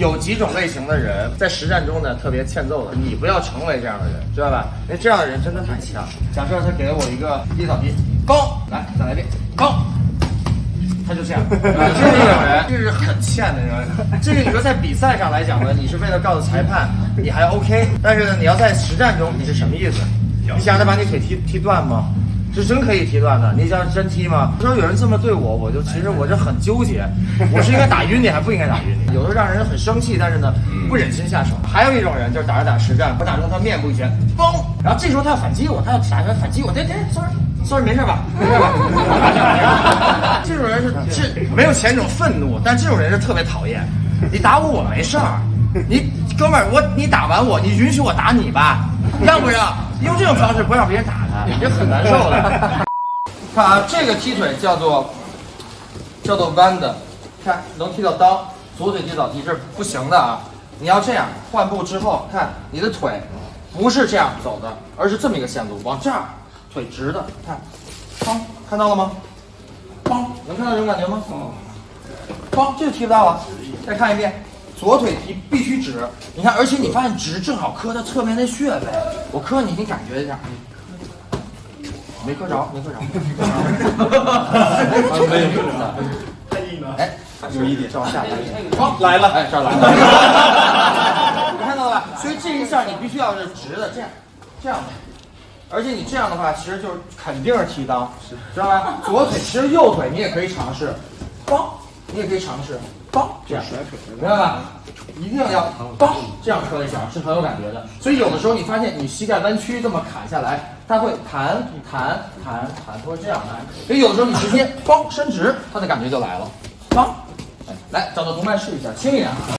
有几种类型的人在实战中呢特别欠揍的，你不要成为这样的人，知道吧？因为这样的人真的太强。假设他给了我一个低扫地，高，来再来一遍，高。他就这样，就是这种人，这是很欠的人。这个你说在比赛上来讲呢，你是为了告诉裁判你还 OK，但是呢，你要在实战中你是什么意思？你想他把你腿踢踢断吗？是真可以踢断的，你想真踢吗？说有人这么对我，我就其实我就很纠结，我是应该打晕你，还不应该打晕你？有的让人很生气，但是呢，不忍心下手。还有一种人就是打着打实战，我打中他面部一拳，嘣，然后这时候他要反击我，他要打算反击我，对对，sorry，sorry，没事吧？没事吧？这种人是是没有前种愤怒，但这种人是特别讨厌。你打我我没事儿，你哥们儿我你打完我，你允许我打你吧？让不让？用这种方式不让别人打他，也很难受的。看啊，这个踢腿叫做叫做弯的，看能踢到裆，左腿踢倒踢，这是不行的啊！你要这样换步之后，看你的腿不是这样走的，而是这么一个线路，往这儿，腿直的，看，砰，看到了吗？砰，能看到这种感觉吗？砰，这就踢不到了。再看一遍，左腿踢必须直，你看，而且你发现直正好磕到侧面那穴位，我磕你，你感觉一下。没磕着，没磕着，没有磕着，太硬了。哎，有一点，往下来一点，好，来了，哎，这儿来了，你看到了吧？所以这一下你必须要是直的，这样，这样，而且你这样的话，其实就是肯定是踢裆，知道吧？左腿，其实右腿你也可以尝试，梆，你也可以尝试，梆，这样甩腿，明白吧？一定要梆这样磕一下是很有感觉的。所以有的时候你发现你膝盖弯曲这么砍下来，它会弹弹弹弹，它会这样来。所以有的时候你直接梆伸直，它的感觉就来了。梆，来找到同伴试一下，轻一点。